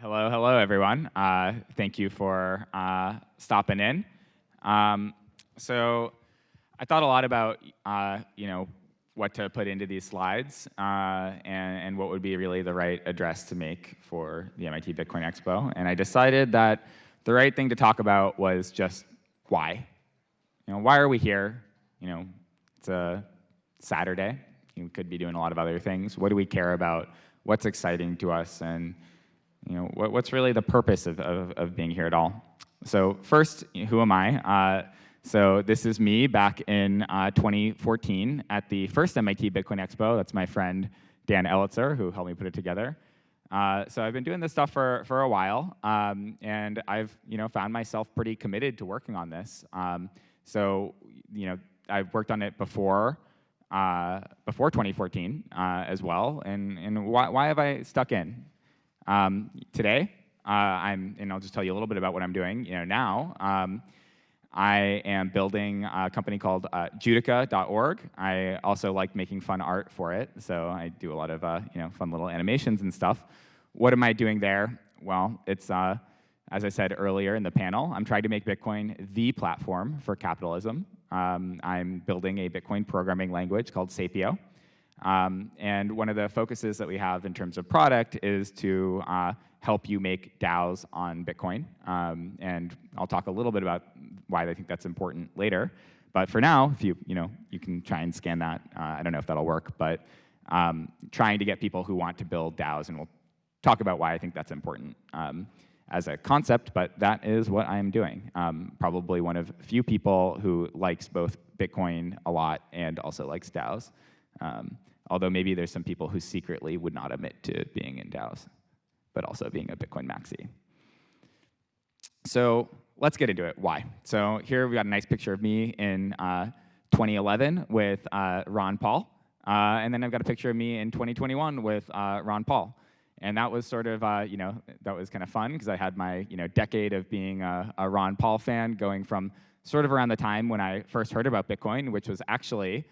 Hello, hello, everyone. Uh, thank you for uh, stopping in. Um, so I thought a lot about, uh, you know, what to put into these slides uh, and, and, what would be really the right address to make for the MIT Bitcoin Expo. And I decided that the right thing to talk about was just why. You know, why are we here? You know, it's a Saturday. We could be doing a lot of other things. What do we care about? What's exciting to us? And you know, what, what's really the purpose of, of, of, being here at all? So first, who am I? Uh, so this is me back in uh, 2014 at the first MIT Bitcoin Expo. That's my friend Dan Elitzer, who helped me put it together. Uh, so I've been doing this stuff for, for a while, um, and I've you know found myself pretty committed to working on this. Um, so you know I've worked on it before uh, before 2014 uh, as well, and and why, why have I stuck in? Um, today, uh, I'm and I'll just tell you a little bit about what I'm doing. You know now. Um, I am building a company called uh, Judica.org. I also like making fun art for it, so I do a lot of uh, you know fun little animations and stuff. What am I doing there? Well, it's uh, as I said earlier in the panel, I'm trying to make Bitcoin the platform for capitalism. Um, I'm building a Bitcoin programming language called Sapio. Um, and one of the focuses that we have in terms of product is to uh, help you make DAOs on Bitcoin. Um, and I'll talk a little bit about why I think that's important later. But for now, if you, you know, you can try and scan that. Uh, I don't know if that'll work, but um, trying to get people who want to build DAOs, and we'll talk about why I think that's important um, as a concept, but that is what I'm doing. Um, probably one of few people who likes both Bitcoin a lot and also likes DAOs. Um, although maybe there's some people who secretly would not admit to being in DAOs, but also being a Bitcoin maxi. So let's get into it. Why? So here we got a nice picture of me in uh, 2011 with uh, Ron Paul. Uh, and then I've got a picture of me in 2021 with uh, Ron Paul. And that was sort of, uh, you know, that was kind of fun because I had my, you know, decade of being a, a, Ron Paul fan going from sort of around the time when I first heard about Bitcoin, which was actually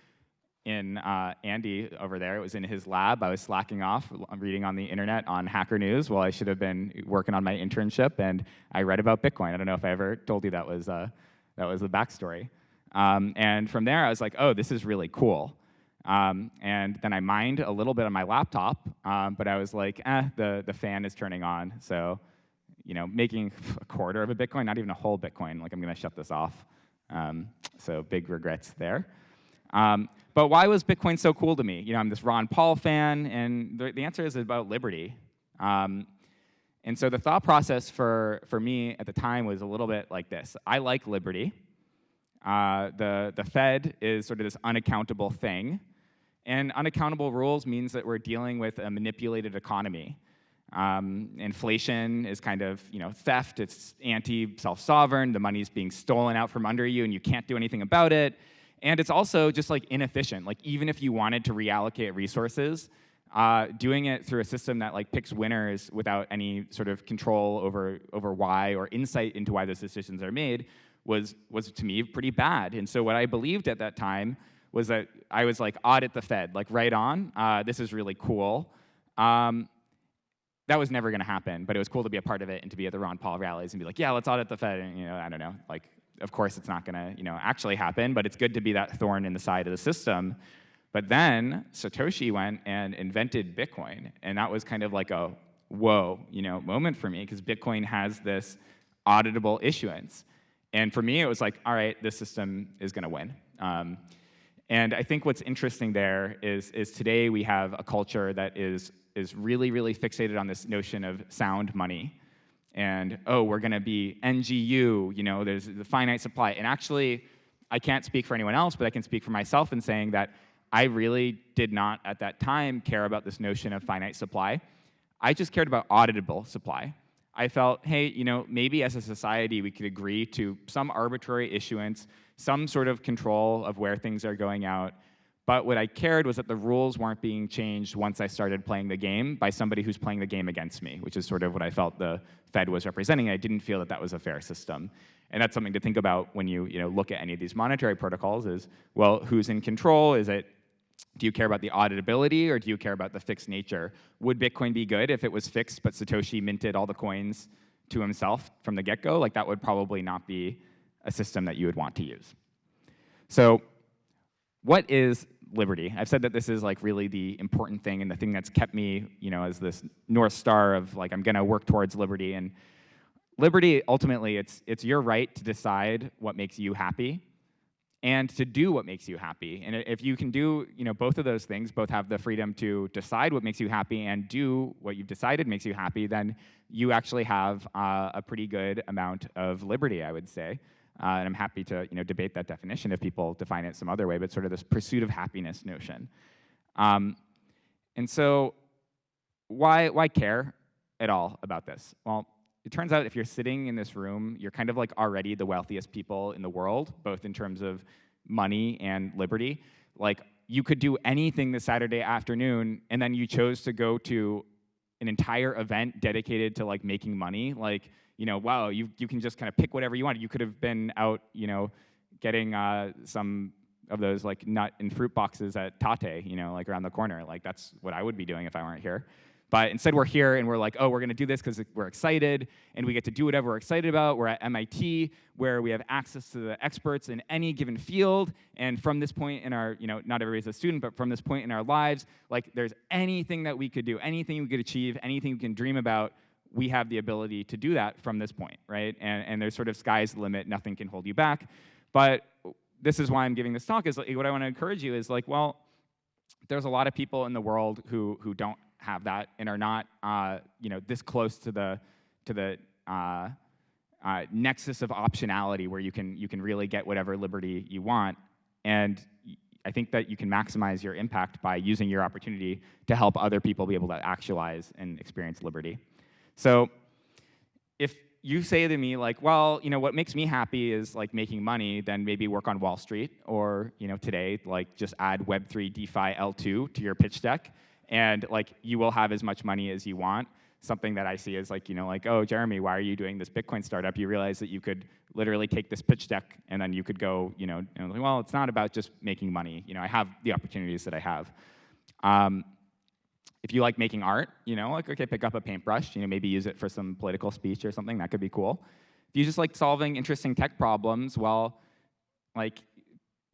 in uh, Andy over there. It was in his lab. I was slacking off, reading on the internet on Hacker News while I should have been working on my internship, and I read about Bitcoin. I don't know if I ever told you that was, uh, that was the backstory. Um, and from there, I was like, oh, this is really cool. Um, and then I mined a little bit on my laptop, um, but I was like, eh, the, the fan is turning on. So, you know, making a quarter of a Bitcoin, not even a whole Bitcoin, like I'm gonna shut this off. Um, so big regrets there. Um, but why was Bitcoin so cool to me? You know, I'm this Ron Paul fan, and the, the answer is about liberty. Um, and so the thought process for, for me at the time was a little bit like this. I like liberty. Uh, the, the Fed is sort of this unaccountable thing. And unaccountable rules means that we're dealing with a manipulated economy. Um, inflation is kind of you know theft, it's anti-self-sovereign, the money's being stolen out from under you and you can't do anything about it. And it's also just like inefficient. Like even if you wanted to reallocate resources, uh, doing it through a system that like picks winners without any sort of control over, over why or insight into why those decisions are made was, was to me pretty bad. And so what I believed at that time was that I was like, audit the Fed, like right on, uh, this is really cool. Um, that was never gonna happen, but it was cool to be a part of it and to be at the Ron Paul rallies and be like, yeah, let's audit the Fed, and you know, I don't know, like of course it's not gonna you know, actually happen, but it's good to be that thorn in the side of the system. But then Satoshi went and invented Bitcoin, and that was kind of like a whoa you know, moment for me, because Bitcoin has this auditable issuance. And for me, it was like, all right, this system is gonna win. Um, and I think what's interesting there is, is today we have a culture that is, is really, really fixated on this notion of sound money and oh, we're going to be NGU, you know, there's the finite supply. And actually, I can't speak for anyone else, but I can speak for myself in saying that I really did not at that time care about this notion of finite supply. I just cared about auditable supply. I felt, hey, you know, maybe as a society we could agree to some arbitrary issuance, some sort of control of where things are going out, but what I cared was that the rules weren't being changed once I started playing the game by somebody who's playing the game against me, which is sort of what I felt the Fed was representing. I didn't feel that that was a fair system. And that's something to think about when you, you know, look at any of these monetary protocols is, well, who's in control? Is it do you care about the auditability or do you care about the fixed nature? Would Bitcoin be good if it was fixed, but Satoshi minted all the coins to himself from the get-go? Like that would probably not be a system that you would want to use. So what is liberty? I've said that this is like really the important thing and the thing that's kept me, you know, as this North Star of like, I'm gonna work towards liberty. And liberty, ultimately, it's, it's your right to decide what makes you happy and to do what makes you happy. And if you can do you know, both of those things, both have the freedom to decide what makes you happy and do what you've decided makes you happy, then you actually have uh, a pretty good amount of liberty, I would say. Uh, and I'm happy to you know, debate that definition if people define it some other way, but sort of this pursuit of happiness notion. Um, and so why, why care at all about this? Well, it turns out if you're sitting in this room, you're kind of like already the wealthiest people in the world, both in terms of money and liberty. Like you could do anything this Saturday afternoon, and then you chose to go to an entire event dedicated to like making money. Like, you know, wow, you, you can just kind of pick whatever you want. You could have been out, you know, getting uh, some of those like nut and fruit boxes at Tate, you know, like around the corner. Like that's what I would be doing if I weren't here. But instead, we're here and we're like, oh, we're going to do this because we're excited and we get to do whatever we're excited about. We're at MIT where we have access to the experts in any given field. And from this point in our, you know, not everybody's a student, but from this point in our lives, like there's anything that we could do, anything we could achieve, anything we can dream about, we have the ability to do that from this point, right? And, and there's sort of sky's the limit, nothing can hold you back. But this is why I'm giving this talk, is like, what I want to encourage you is like, well, there's a lot of people in the world who, who don't have that and are not uh, you know, this close to the, to the uh, uh, nexus of optionality where you can, you can really get whatever liberty you want. And I think that you can maximize your impact by using your opportunity to help other people be able to actualize and experience liberty. So if you say to me like, well, you know, what makes me happy is like making money, then maybe work on Wall Street or, you know, today, like just add Web3 DeFi L2 to your pitch deck and like you will have as much money as you want. Something that I see is like, you know, like, oh, Jeremy, why are you doing this Bitcoin startup? You realize that you could literally take this pitch deck and then you could go, you know, well, it's not about just making money. You know, I have the opportunities that I have. Um, if you like making art, you know, like, okay, pick up a paintbrush, you know, maybe use it for some political speech or something, that could be cool. If you just like solving interesting tech problems, well, like,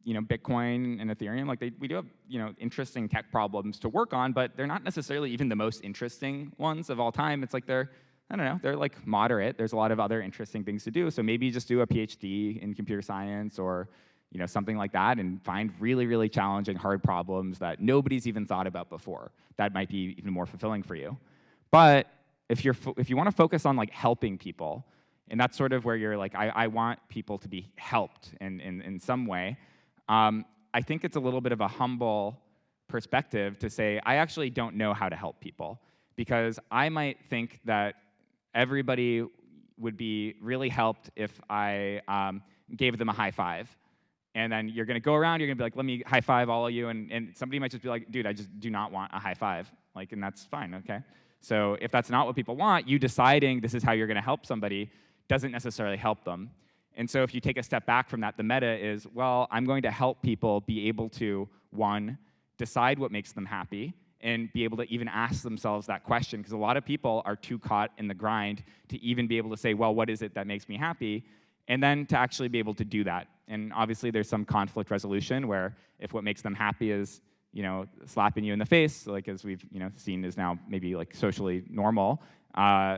you know, Bitcoin and Ethereum, like they, we do have, you know, interesting tech problems to work on, but they're not necessarily even the most interesting ones of all time. It's like they're, I don't know, they're like moderate. There's a lot of other interesting things to do. So maybe just do a PhD in computer science or, you know, something like that and find really, really challenging, hard problems that nobody's even thought about before. That might be even more fulfilling for you. But if, you're if you want to focus on like helping people, and that's sort of where you're like, I, I want people to be helped in, in, in some way, um, I think it's a little bit of a humble perspective to say, I actually don't know how to help people because I might think that everybody would be really helped if I um, gave them a high five. And then you're gonna go around, you're gonna be like, let me high five all of you, and, and somebody might just be like, dude, I just do not want a high five. Like, and that's fine, okay? So if that's not what people want, you deciding this is how you're gonna help somebody doesn't necessarily help them. And so if you take a step back from that, the meta is, well, I'm going to help people be able to, one, decide what makes them happy, and be able to even ask themselves that question, because a lot of people are too caught in the grind to even be able to say, well, what is it that makes me happy? And then to actually be able to do that. And obviously there's some conflict resolution where if what makes them happy is you know, slapping you in the face, like as we've you know, seen is now maybe like socially normal, uh,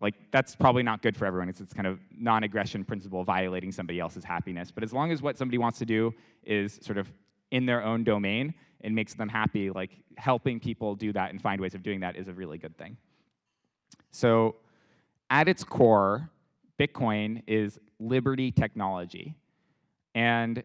like that's probably not good for everyone. It's this kind of non-aggression principle violating somebody else's happiness. But as long as what somebody wants to do is sort of in their own domain and makes them happy, like helping people do that and find ways of doing that is a really good thing. So at its core, Bitcoin is liberty technology. And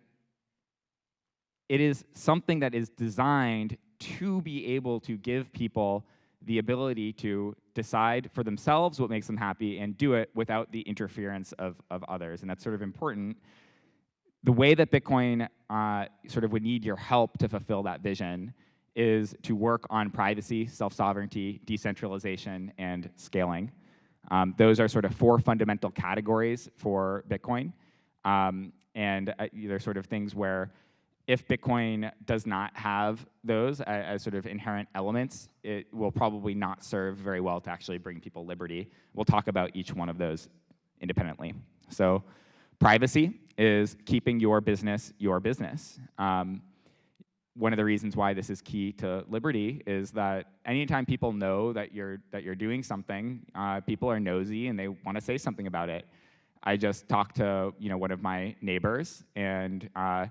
it is something that is designed to be able to give people the ability to decide for themselves what makes them happy and do it without the interference of, of others. And that's sort of important. The way that Bitcoin uh, sort of would need your help to fulfill that vision is to work on privacy, self-sovereignty, decentralization, and scaling. Um, those are sort of four fundamental categories for Bitcoin. Um, and uh, they're sort of things where if Bitcoin does not have those as, as, sort of inherent elements, it will probably not serve very well to actually bring people liberty. We'll talk about each one of those independently. So privacy is keeping your business your business. Um, one of the reasons why this is key to liberty is that anytime people know that you're that you're doing something, uh, people are nosy and they want to say something about it. I just talked to you know one of my neighbors, and uh,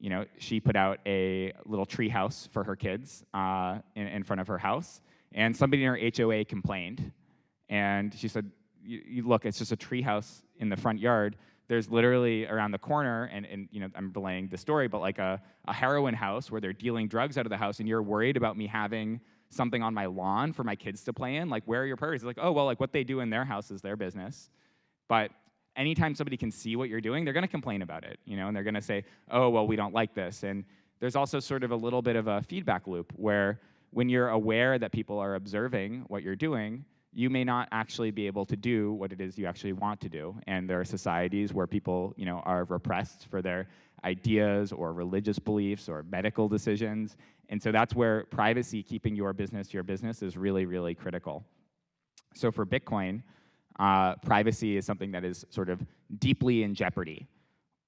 you know she put out a little tree house for her kids uh, in, in, front of her house, and somebody in her HOA complained, and she said, "Look, it's just a tree house in the front yard." There's literally around the corner, and, and you know, I'm relaying the story, but like a, a heroin house where they're dealing drugs out of the house, and you're worried about me having something on my lawn for my kids to play in. Like, where are your priorities? It's like, oh, well, like what they do in their house is their business. But anytime somebody can see what you're doing, they're gonna complain about it, you know, and they're gonna say, oh, well, we don't like this. And there's also sort of a little bit of a feedback loop where when you're aware that people are observing what you're doing, you may not actually be able to do what it is you actually want to do. And there are societies where people you know, are repressed for their ideas or religious beliefs or medical decisions. And so that's where privacy, keeping your business your business, is really, really critical. So for Bitcoin, uh, privacy is something that is sort of deeply in jeopardy.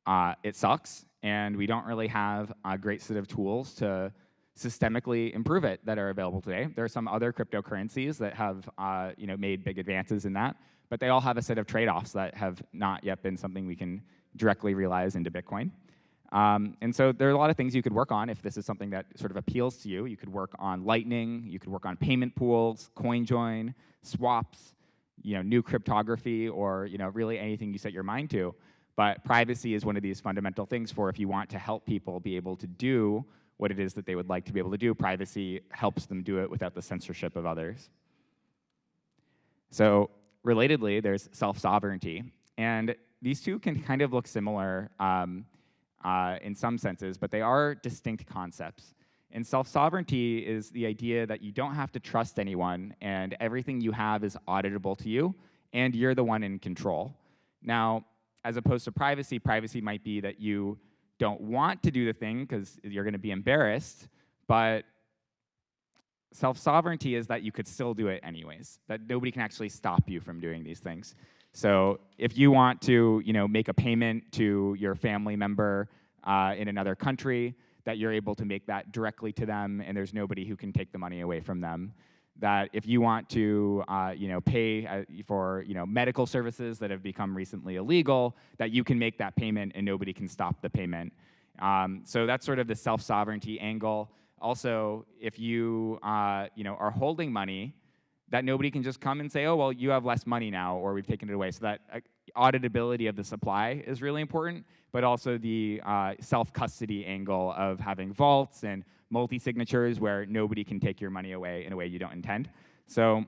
Uh, it sucks, and we don't really have a great set of tools to systemically improve it that are available today. There are some other cryptocurrencies that have uh, you know, made big advances in that, but they all have a set of trade-offs that have not yet been something we can directly realize into Bitcoin. Um, and so there are a lot of things you could work on if this is something that sort of appeals to you. You could work on Lightning, you could work on payment pools, CoinJoin, swaps, you know, new cryptography, or you know, really anything you set your mind to. But privacy is one of these fundamental things for if you want to help people be able to do what it is that they would like to be able to do. Privacy helps them do it without the censorship of others. So relatedly, there's self-sovereignty. And these two can kind of look similar um, uh, in some senses, but they are distinct concepts. And self-sovereignty is the idea that you don't have to trust anyone and everything you have is auditable to you and you're the one in control. Now, as opposed to privacy, privacy might be that you don't want to do the thing because you're going to be embarrassed, but self-sovereignty is that you could still do it anyways, that nobody can actually stop you from doing these things. So if you want to you know, make a payment to your family member uh, in another country, that you're able to make that directly to them and there's nobody who can take the money away from them that if you want to uh, you know, pay uh, for you know, medical services that have become recently illegal, that you can make that payment and nobody can stop the payment. Um, so that's sort of the self-sovereignty angle. Also, if you, uh, you know, are holding money, that nobody can just come and say, oh, well, you have less money now, or we've taken it away. So that auditability of the supply is really important, but also the uh, self-custody angle of having vaults and multi-signatures where nobody can take your money away in a way you don't intend. So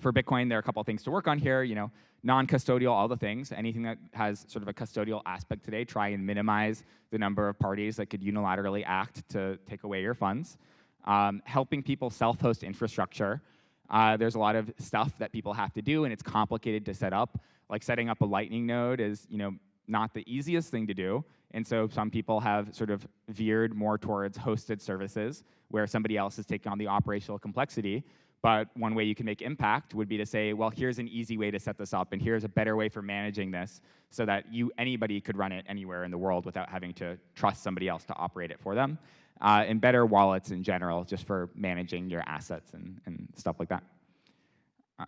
for Bitcoin, there are a couple things to work on here. You know, non-custodial, all the things. Anything that has sort of a custodial aspect today, try and minimize the number of parties that could unilaterally act to take away your funds. Um, helping people self-host infrastructure. Uh, there's a lot of stuff that people have to do, and it's complicated to set up. Like setting up a Lightning node is, you know, not the easiest thing to do. And so some people have sort of veered more towards hosted services where somebody else is taking on the operational complexity. But one way you can make impact would be to say, well, here's an easy way to set this up, and here's a better way for managing this so that you anybody could run it anywhere in the world without having to trust somebody else to operate it for them. Uh, and better wallets in general, just for managing your assets and, and stuff like that. Uh,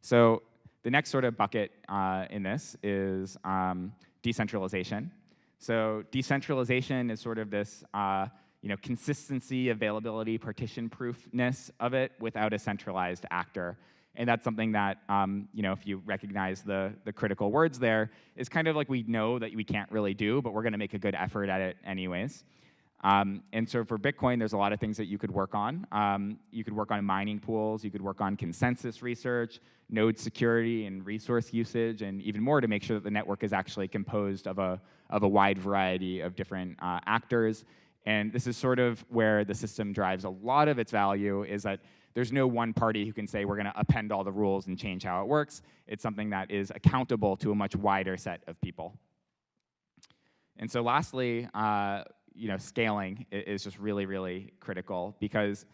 so the next sort of bucket uh, in this is um, decentralization. So decentralization is sort of this uh, you know, consistency, availability, partition-proofness of it without a centralized actor. And that's something that, um, you know, if you recognize the, the critical words there, is kind of like we know that we can't really do, but we're going to make a good effort at it anyways. Um, and so for Bitcoin, there's a lot of things that you could work on. Um, you could work on mining pools, you could work on consensus research, node security and resource usage, and even more to make sure that the network is actually composed of a, of a wide variety of different uh, actors. And this is sort of where the system drives a lot of its value is that there's no one party who can say we're going to append all the rules and change how it works. It's something that is accountable to a much wider set of people. And so lastly, uh, you know, scaling is just really, really critical because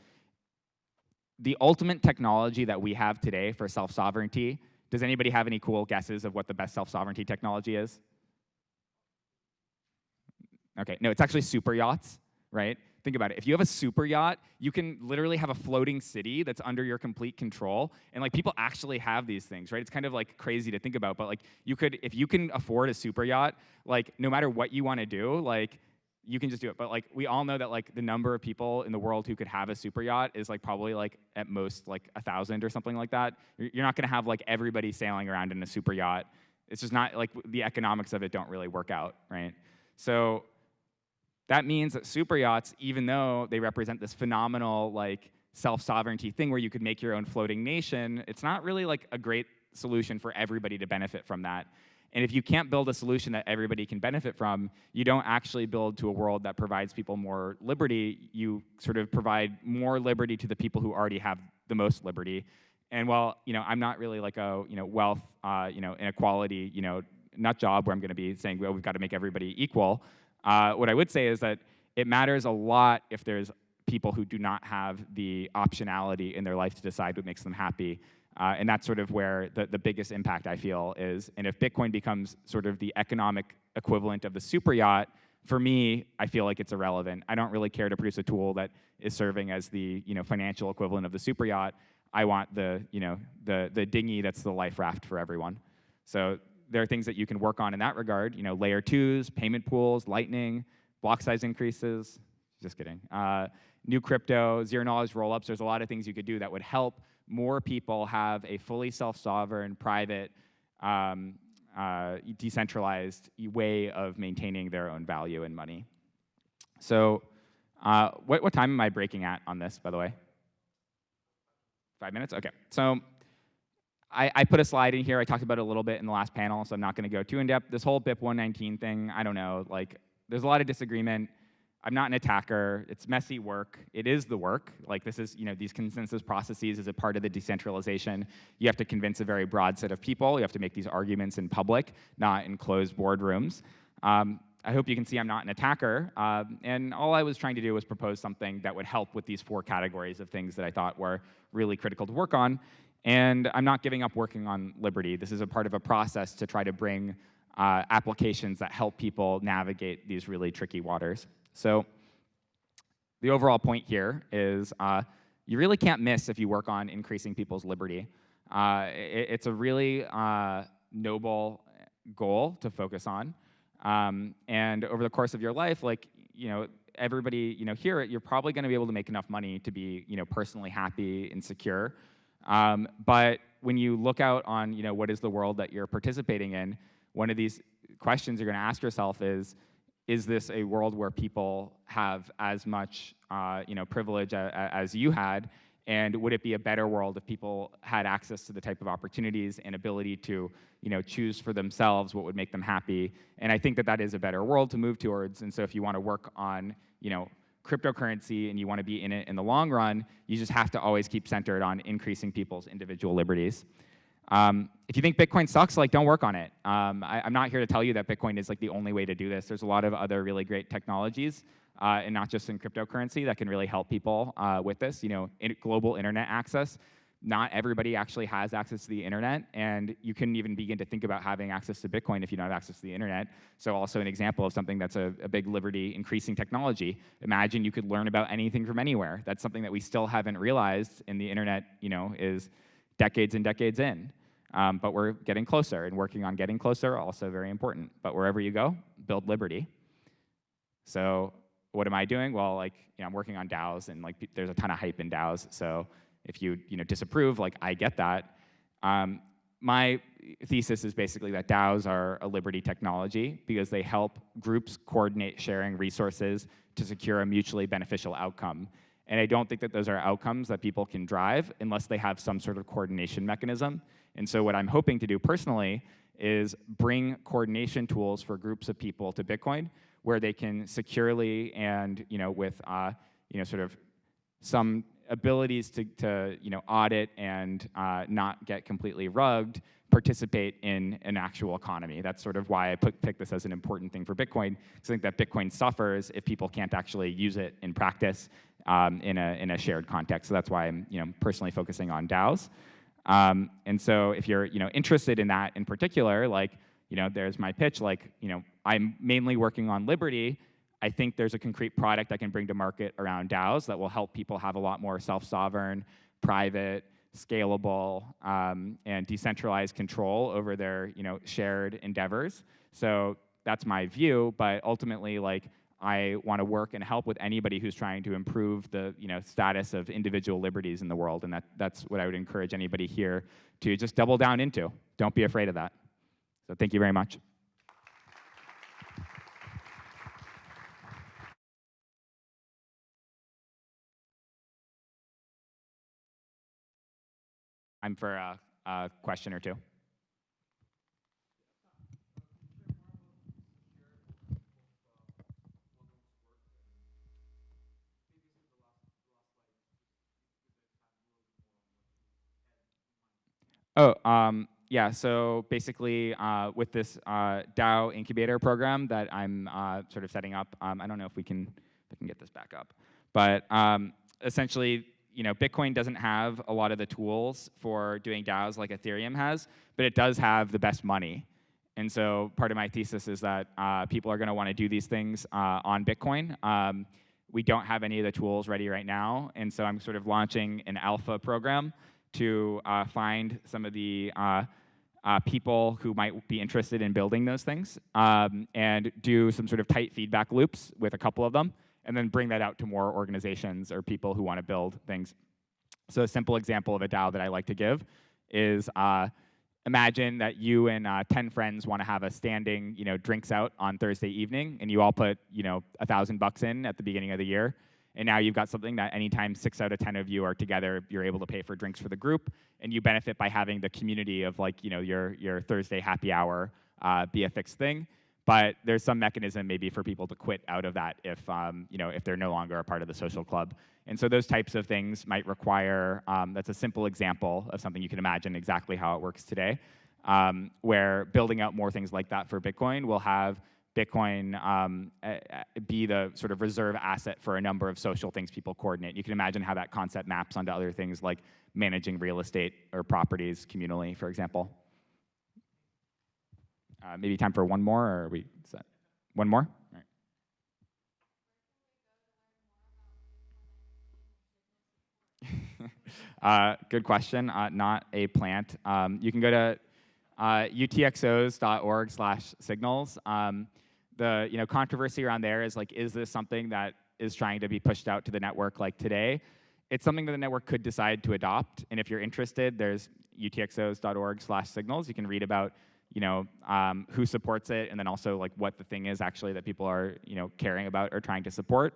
the ultimate technology that we have today for self-sovereignty, does anybody have any cool guesses of what the best self-sovereignty technology is? Okay, no, it's actually super yachts, right? Think about it. If you have a super yacht, you can literally have a floating city that's under your complete control. And like people actually have these things, right? It's kind of like crazy to think about, but like you could, if you can afford a super yacht, like no matter what you want to do, like you can just do it. But like we all know that like the number of people in the world who could have a super yacht is like probably like at most like a thousand or something like that. You're not gonna have like everybody sailing around in a super yacht. It's just not like the economics of it don't really work out, right? So that means that super yachts, even though they represent this phenomenal like self-sovereignty thing where you could make your own floating nation, it's not really like a great solution for everybody to benefit from that. And if you can't build a solution that everybody can benefit from, you don't actually build to a world that provides people more liberty. You sort of provide more liberty to the people who already have the most liberty. And while you know, I'm not really like a you know wealth, uh, you know, inequality, you know, nut job where I'm going to be saying, well, we've got to make everybody equal. Uh, what I would say is that it matters a lot if there's people who do not have the optionality in their life to decide what makes them happy. Uh, and that's sort of where the, the biggest impact I feel is. And if Bitcoin becomes sort of the economic equivalent of the super yacht, for me, I feel like it's irrelevant. I don't really care to produce a tool that is serving as the you know, financial equivalent of the super yacht. I want the, you know, the, the dinghy that's the life raft for everyone. So there are things that you can work on in that regard. You know, layer twos, payment pools, lightning, block size increases. Just kidding. Uh, new crypto, zero knowledge rollups. There's a lot of things you could do that would help more people have a fully self-sovereign, private, um, uh, decentralized way of maintaining their own value and money. So uh, what, what time am I breaking at on this, by the way? Five minutes? Okay. So I, I, put a slide in here. I talked about it a little bit in the last panel, so I'm not going to go too in depth. This whole BIP 119 thing, I don't know. Like, there's a lot of disagreement. I'm not an attacker. It's messy work. It is the work. Like this is, you know, these consensus processes is a part of the decentralization. You have to convince a very broad set of people. You have to make these arguments in public, not in closed boardrooms. Um, I hope you can see I'm not an attacker. Um, and all I was trying to do was propose something that would help with these four categories of things that I thought were really critical to work on. And I'm not giving up working on Liberty. This is a part of a process to try to bring uh, applications that help people navigate these really tricky waters. So the overall point here is uh, you really can't miss if you work on increasing people's liberty. Uh, it, it's a really uh, noble goal to focus on. Um, and over the course of your life, like, you know, everybody, you know, here, you're probably gonna be able to make enough money to be, you know, personally happy and secure. Um, but when you look out on, you know, what is the world that you're participating in, one of these questions you're gonna ask yourself is, is this a world where people have as much uh, you know, privilege a, a, as you had? And would it be a better world if people had access to the type of opportunities and ability to you know, choose for themselves what would make them happy? And I think that that is a better world to move towards. And so if you want to work on you know, cryptocurrency and you want to be in it in the long run, you just have to always keep centered on increasing people's individual liberties. Um, if you think Bitcoin sucks, like don't work on it. Um, I, am not here to tell you that Bitcoin is like the only way to do this. There's a lot of other really great technologies, uh, and not just in cryptocurrency, that can really help people uh, with this. You know, in global internet access. Not everybody actually has access to the internet, and you couldn't even begin to think about having access to Bitcoin if you don't have access to the internet. So also an example of something that's a, a big liberty increasing technology. Imagine you could learn about anything from anywhere. That's something that we still haven't realized, and the internet, you know, is decades and decades in. Um, but we're getting closer, and working on getting closer also very important. But wherever you go, build liberty. So what am I doing? Well, like you know, I'm working on DAOs, and like there's a ton of hype in DAOs. So if you you know disapprove, like I get that. Um, my thesis is basically that DAOs are a liberty technology because they help groups coordinate sharing resources to secure a mutually beneficial outcome. And I don't think that those are outcomes that people can drive unless they have some sort of coordination mechanism. And so what I'm hoping to do personally is bring coordination tools for groups of people to Bitcoin where they can securely and you know, with uh, you know, sort of some abilities to, to you know, audit and uh, not get completely rugged, participate in an actual economy. That's sort of why I put, picked this as an important thing for Bitcoin, because I think that Bitcoin suffers if people can't actually use it in practice um, in, a, in a shared context. So that's why I'm you know, personally focusing on DAOs. Um, and so if you're you know, interested in that in particular, like, you know, there's my pitch, like, you know, I'm mainly working on Liberty, I think there's a concrete product I can bring to market around DAOs that will help people have a lot more self-sovereign, private, scalable, um, and decentralized control over their you know, shared endeavors. So that's my view, but ultimately, like, I want to work and help with anybody who's trying to improve the you know, status of individual liberties in the world, and that, that's what I would encourage anybody here to just double down into. Don't be afraid of that. So thank you very much. I'm for a, a question or two. Oh, um, yeah, so basically uh, with this uh, DAO incubator program that I'm uh, sort of setting up, um, I don't know if we can, if can get this back up, but um, essentially you know, Bitcoin doesn't have a lot of the tools for doing DAOs like Ethereum has, but it does have the best money. And so part of my thesis is that uh, people are going to want to do these things uh, on Bitcoin. Um, we don't have any of the tools ready right now, and so I'm sort of launching an alpha program to uh, find some of the uh, uh, people who might be interested in building those things um, and do some sort of tight feedback loops with a couple of them and then bring that out to more organizations or people who want to build things. So a simple example of a DAO that I like to give is uh, imagine that you and uh, 10 friends want to have a standing, you know, drinks out on Thursday evening, and you all put, you know, a thousand bucks in at the beginning of the year. And now you've got something that anytime six out of 10 of you are together, you're able to pay for drinks for the group, and you benefit by having the community of like, you know, your, your Thursday happy hour uh, be a fixed thing but there's some mechanism maybe for people to quit out of that if, um, you know, if they're no longer a part of the social club. And so those types of things might require, um, that's a simple example of something you can imagine exactly how it works today, um, where building out more things like that for Bitcoin will have Bitcoin um, be the sort of reserve asset for a number of social things people coordinate. You can imagine how that concept maps onto other things like managing real estate or properties communally, for example. Uh, maybe time for one more, or we set? One more? uh, good question. Uh, not a plant. Um, you can go to uh, utxos.org slash signals. Um, the you know controversy around there is like, is this something that is trying to be pushed out to the network like today? It's something that the network could decide to adopt. And if you're interested, there's utxos.org slash signals. You can read about you know, um, who supports it, and then also like what the thing is actually that people are, you know, caring about or trying to support.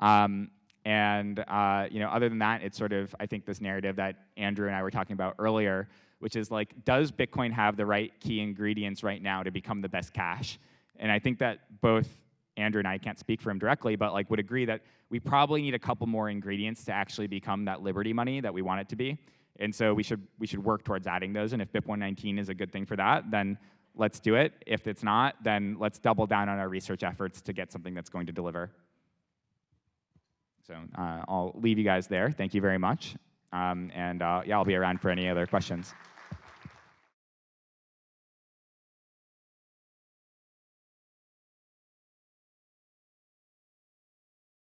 Um, and uh, you know, other than that, it's sort of I think this narrative that Andrew and I were talking about earlier, which is like, does Bitcoin have the right key ingredients right now to become the best cash? And I think that both Andrew and I can't speak for him directly, but like would agree that we probably need a couple more ingredients to actually become that Liberty money that we want it to be. And so we should, we should work towards adding those. And if BIP 119 is a good thing for that, then let's do it. If it's not, then let's double down on our research efforts to get something that's going to deliver. So uh, I'll leave you guys there. Thank you very much. Um, and uh, yeah, I'll be around for any other questions.